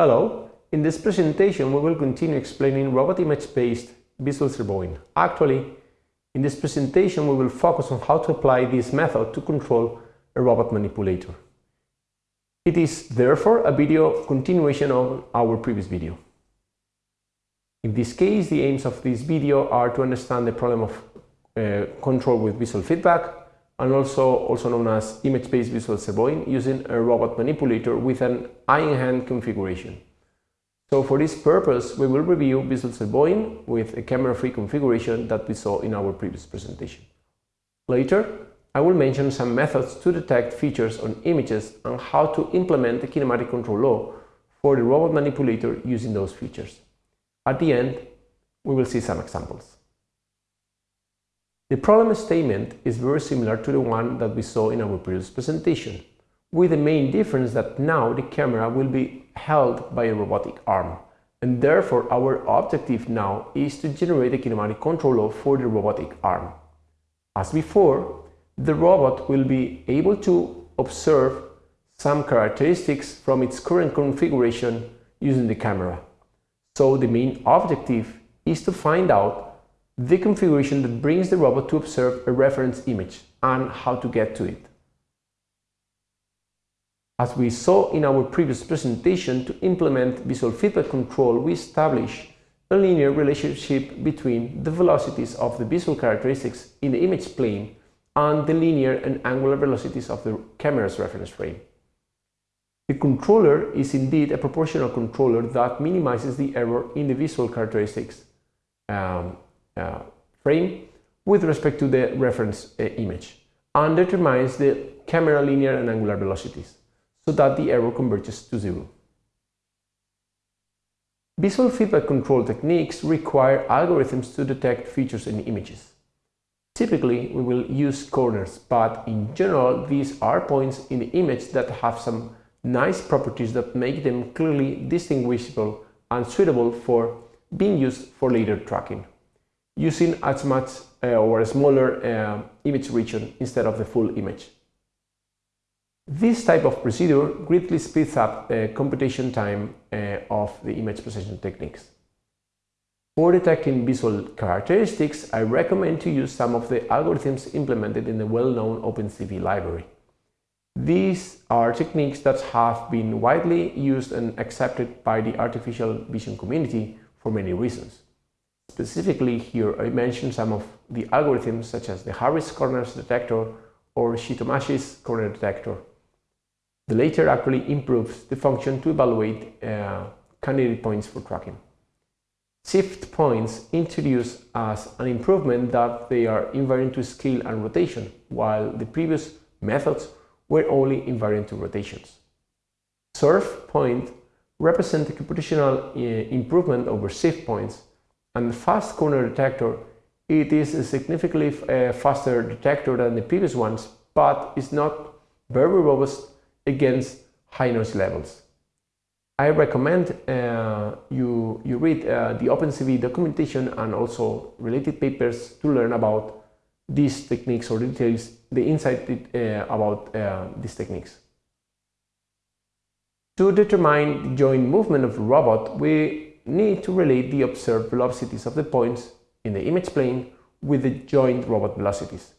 Hello, in this presentation we will continue explaining robot image-based visual servoing. Actually, in this presentation we will focus on how to apply this method to control a robot manipulator. It is therefore a video continuation of our previous video. In this case, the aims of this video are to understand the problem of uh, control with visual feedback and also, also known as image-based visual servoing using a robot manipulator with an eye-in-hand configuration. So for this purpose, we will review visual servoing with a camera-free configuration that we saw in our previous presentation. Later, I will mention some methods to detect features on images and how to implement the kinematic control law for the robot manipulator using those features. At the end, we will see some examples. The problem statement is very similar to the one that we saw in our previous presentation, with the main difference that now the camera will be held by a robotic arm, and therefore our objective now is to generate a kinematic controller for the robotic arm. As before, the robot will be able to observe some characteristics from its current configuration using the camera. So the main objective is to find out the configuration that brings the robot to observe a reference image and how to get to it. As we saw in our previous presentation, to implement visual feedback control, we establish a linear relationship between the velocities of the visual characteristics in the image plane and the linear and angular velocities of the camera's reference frame. The controller is indeed a proportional controller that minimizes the error in the visual characteristics um, frame with respect to the reference uh, image and determines the camera linear and angular velocities so that the error converges to zero. Visual feedback control techniques require algorithms to detect features in images. Typically, we will use corners, but in general, these are points in the image that have some nice properties that make them clearly distinguishable and suitable for being used for later tracking using as much uh, or a smaller uh, image region instead of the full image. This type of procedure greatly speeds up the computation time uh, of the image processing techniques. For detecting visual characteristics, I recommend to use some of the algorithms implemented in the well-known OpenCV library. These are techniques that have been widely used and accepted by the artificial vision community for many reasons. Specifically here I mentioned some of the algorithms such as the Harris corners detector or Shi-Tomasi's corner detector. The latter actually improves the function to evaluate uh, candidate points for tracking. SIFT points introduce as an improvement that they are invariant to scale and rotation, while the previous methods were only invariant to rotations. SURF point represent a computational uh, improvement over SIFT points and fast corner detector, it is a significantly uh, faster detector than the previous ones, but is not very robust against high noise levels. I recommend uh, you, you read uh, the OpenCV documentation and also related papers to learn about these techniques or details, the insight uh, about uh, these techniques. To determine the joint movement of robot, we need to relate the observed velocities of the points in the image plane with the joint robot velocities.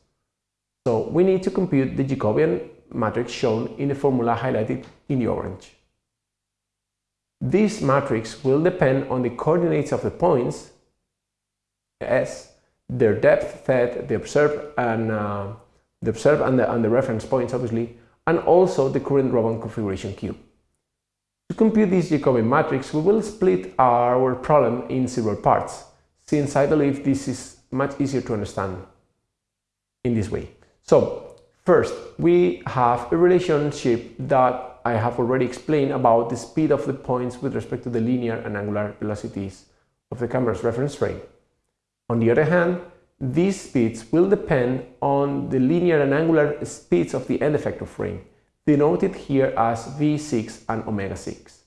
So we need to compute the Jacobian matrix shown in the formula highlighted in the orange. This matrix will depend on the coordinates of the points, s, their depth, z, the observed and uh, the observed and the, and the reference points obviously, and also the current robot configuration q. To compute this Jacobian matrix, we will split our problem in several parts, since I believe this is much easier to understand in this way. So, first, we have a relationship that I have already explained about the speed of the points with respect to the linear and angular velocities of the camera's reference frame. On the other hand, these speeds will depend on the linear and angular speeds of the end effector frame denoted here as v6 and omega-6.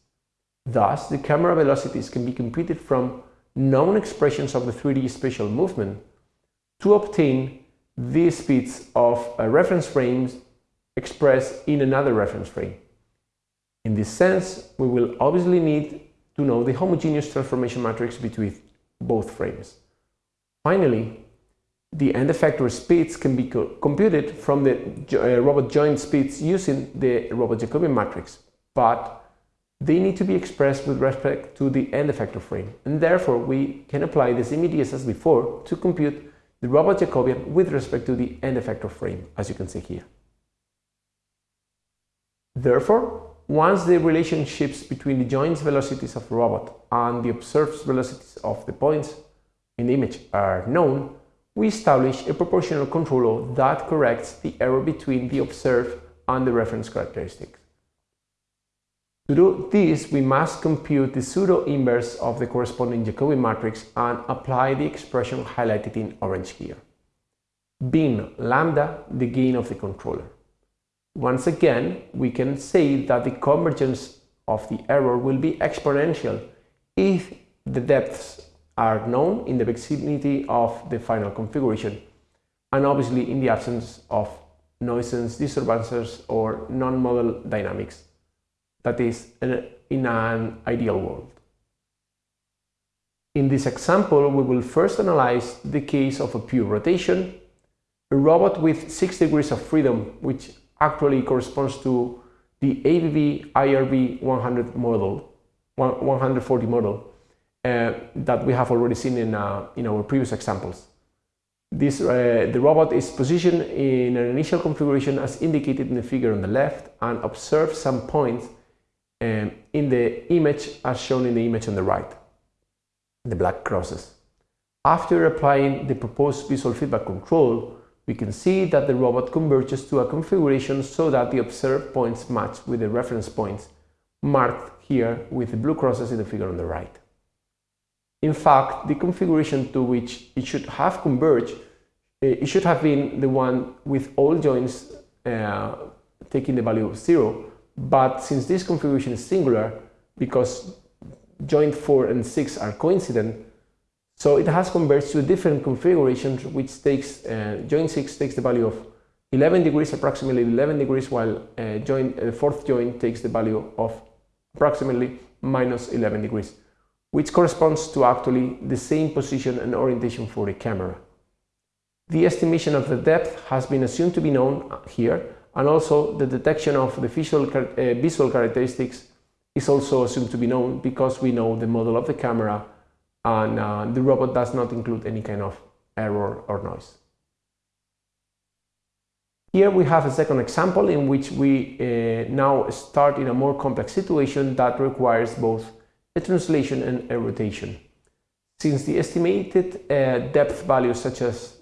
Thus, the camera velocities can be computed from known expressions of the 3D spatial movement to obtain the speeds of reference frames expressed in another reference frame. In this sense, we will obviously need to know the homogeneous transformation matrix between both frames. Finally, the end effector speeds can be co computed from the uh, robot joint speeds using the robot Jacobian matrix, but they need to be expressed with respect to the end effector frame, and therefore we can apply the same ideas as before to compute the robot Jacobian with respect to the end effector frame, as you can see here. Therefore, once the relationships between the joint velocities of the robot and the observed velocities of the points in the image are known, we establish a proportional controller that corrects the error between the observed and the reference characteristics. To do this, we must compute the pseudo-inverse of the corresponding Jacobian matrix and apply the expression highlighted in orange here, being lambda the gain of the controller. Once again, we can say that the convergence of the error will be exponential if the depths are known in the vicinity of the final configuration and obviously in the absence of noises, disturbances or non-model dynamics, that is, in an ideal world. In this example, we will first analyze the case of a pure rotation, a robot with 6 degrees of freedom, which actually corresponds to the ABB IRB 100 model, 140 model, uh, that we have already seen in, uh, in our previous examples. This, uh, the robot is positioned in an initial configuration as indicated in the figure on the left and observes some points um, in the image as shown in the image on the right, the black crosses. After applying the proposed visual feedback control, we can see that the robot converges to a configuration so that the observed points match with the reference points marked here with the blue crosses in the figure on the right. In fact, the configuration to which it should have converged, eh, it should have been the one with all joints uh, taking the value of zero, but since this configuration is singular, because joint 4 and 6 are coincident, so it has converged to a different configuration which takes, uh, joint 6 takes the value of 11 degrees, approximately 11 degrees, while uh, joint, uh, fourth joint takes the value of approximately minus 11 degrees which corresponds to actually the same position and orientation for the camera. The estimation of the depth has been assumed to be known here, and also the detection of the visual, uh, visual characteristics is also assumed to be known because we know the model of the camera and uh, the robot does not include any kind of error or noise. Here we have a second example in which we uh, now start in a more complex situation that requires both a translation and a rotation. Since the estimated uh, depth values such as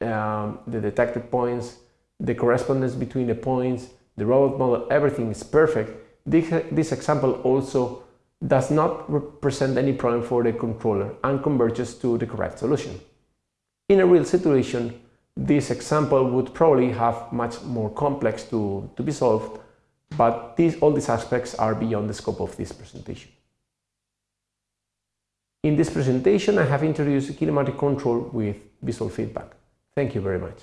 um, the detected points, the correspondence between the points, the robot model, everything is perfect, this, this example also does not represent any problem for the controller and converges to the correct solution. In a real situation, this example would probably have much more complex to, to be solved, but these, all these aspects are beyond the scope of this presentation. In this presentation, I have introduced kinematic control with visual feedback. Thank you very much.